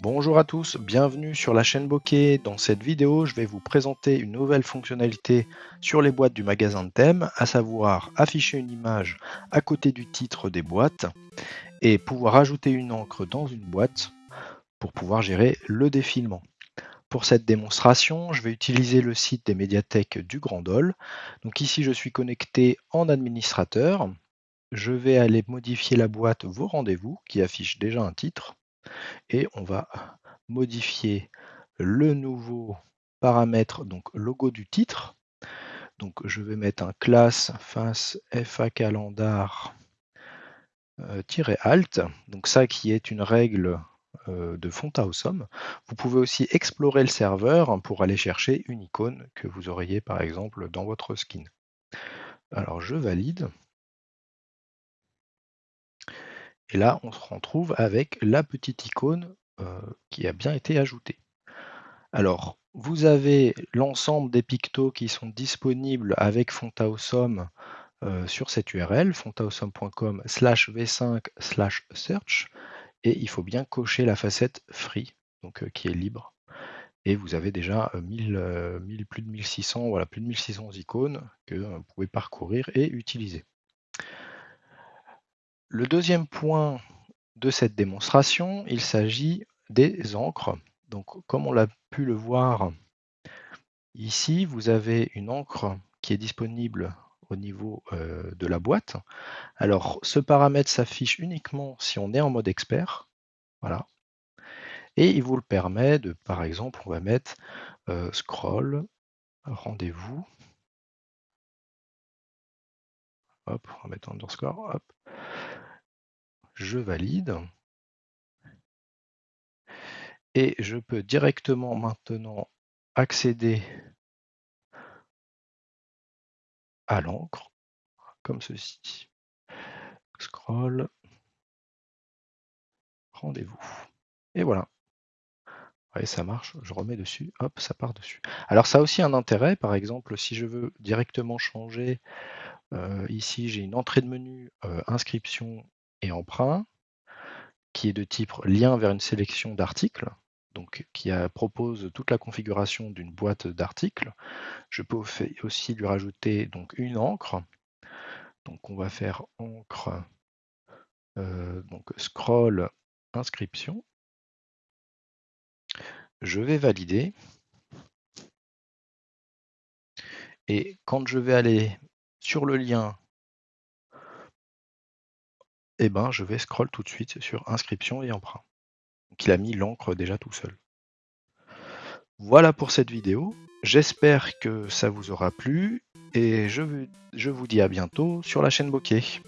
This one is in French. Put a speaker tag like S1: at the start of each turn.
S1: Bonjour à tous, bienvenue sur la chaîne Bokeh. Dans cette vidéo, je vais vous présenter une nouvelle fonctionnalité sur les boîtes du magasin de thèmes, à savoir afficher une image à côté du titre des boîtes et pouvoir ajouter une encre dans une boîte pour pouvoir gérer le défilement. Pour cette démonstration, je vais utiliser le site des médiathèques du Grand Dol. Donc ici, je suis connecté en administrateur. Je vais aller modifier la boîte Vos rendez-vous qui affiche déjà un titre et on va modifier le nouveau paramètre, donc logo du titre. Donc je vais mettre un classe face FA calendar euh, donc ça qui est une règle euh, de font awesome. Vous pouvez aussi explorer le serveur pour aller chercher une icône que vous auriez par exemple dans votre skin. Alors je valide. Et là, on se retrouve avec la petite icône euh, qui a bien été ajoutée. Alors, vous avez l'ensemble des pictos qui sont disponibles avec Fontaosum euh, sur cette URL, fontaosum.com slash v5 slash search, et il faut bien cocher la facette free, donc euh, qui est libre. Et vous avez déjà 1000, 1000, plus de 1600, voilà, plus de 1600 icônes que vous pouvez parcourir et utiliser. Le deuxième point de cette démonstration, il s'agit des encres. Donc, comme on l'a pu le voir ici, vous avez une encre qui est disponible au niveau euh, de la boîte. Alors, ce paramètre s'affiche uniquement si on est en mode expert. Voilà. Et il vous le permet de, par exemple, on va mettre euh, scroll, rendez-vous. Hop, on va mettre underscore, hop je valide. Et je peux directement maintenant accéder à l'encre, comme ceci. Scroll, rendez-vous. Et voilà. Ouais, ça marche, je remets dessus, hop, ça part dessus. Alors ça a aussi un intérêt, par exemple, si je veux directement changer, euh, ici j'ai une entrée de menu, euh, inscription et emprunt, qui est de type lien vers une sélection d'articles, donc qui propose toute la configuration d'une boîte d'articles. Je peux aussi lui rajouter donc une encre. Donc on va faire encre, euh, donc scroll inscription. Je vais valider. Et quand je vais aller sur le lien eh ben, je vais scroll tout de suite sur inscription et emprunt. Donc il a mis l'encre déjà tout seul. Voilà pour cette vidéo. J'espère que ça vous aura plu et je, je vous dis à bientôt sur la chaîne Bokeh.